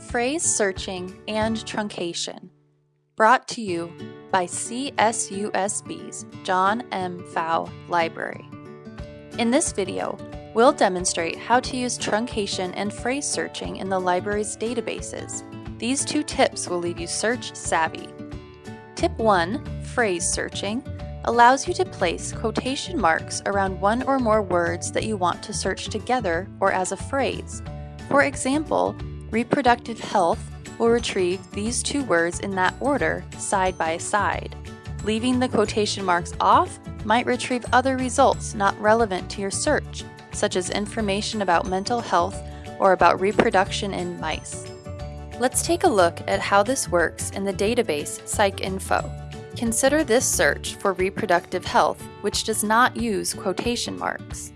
Phrase Searching and Truncation, brought to you by CSUSB's John M. Pfau Library. In this video, we'll demonstrate how to use truncation and phrase searching in the library's databases. These two tips will leave you search savvy. Tip 1, Phrase Searching, allows you to place quotation marks around one or more words that you want to search together or as a phrase. For example, reproductive health will retrieve these two words in that order, side by side. Leaving the quotation marks off might retrieve other results not relevant to your search, such as information about mental health or about reproduction in mice. Let's take a look at how this works in the database PsycInfo. Consider this search for reproductive health, which does not use quotation marks.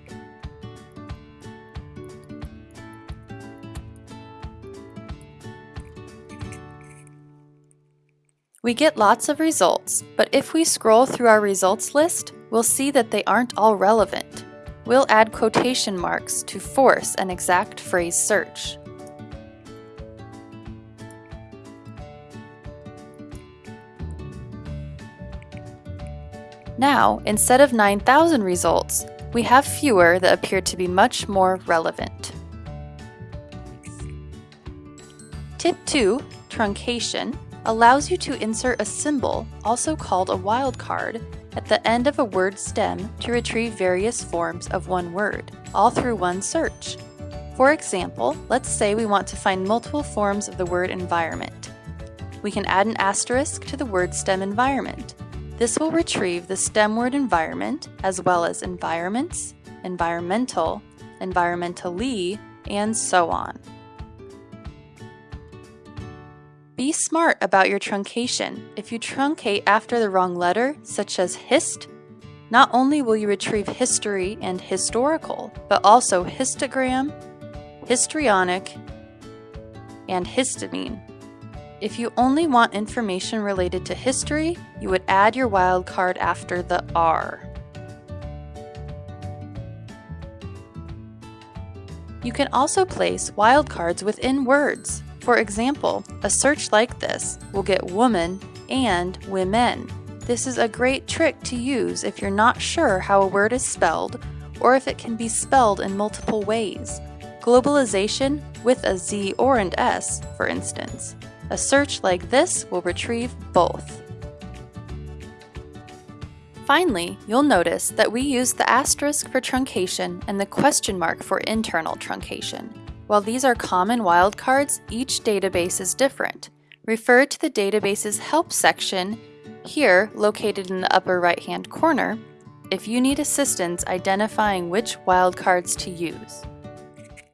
We get lots of results, but if we scroll through our results list, we'll see that they aren't all relevant. We'll add quotation marks to force an exact phrase search. Now, instead of 9,000 results, we have fewer that appear to be much more relevant. Tip 2, Truncation, allows you to insert a symbol, also called a wildcard, at the end of a word stem to retrieve various forms of one word, all through one search. For example, let's say we want to find multiple forms of the word environment. We can add an asterisk to the word stem environment. This will retrieve the stem word environment, as well as environments, environmental, environmentally, and so on. Be smart about your truncation. If you truncate after the wrong letter, such as hist, not only will you retrieve history and historical, but also histogram, histrionic, and histamine. If you only want information related to history, you would add your wildcard after the R. You can also place wildcards within words. For example, a search like this will get woman and women. This is a great trick to use if you're not sure how a word is spelled or if it can be spelled in multiple ways. Globalization with a Z or an S, for instance. A search like this will retrieve both. Finally, you'll notice that we use the asterisk for truncation and the question mark for internal truncation. While these are common wildcards, each database is different. Refer to the database's Help section, here located in the upper right-hand corner, if you need assistance identifying which wildcards to use.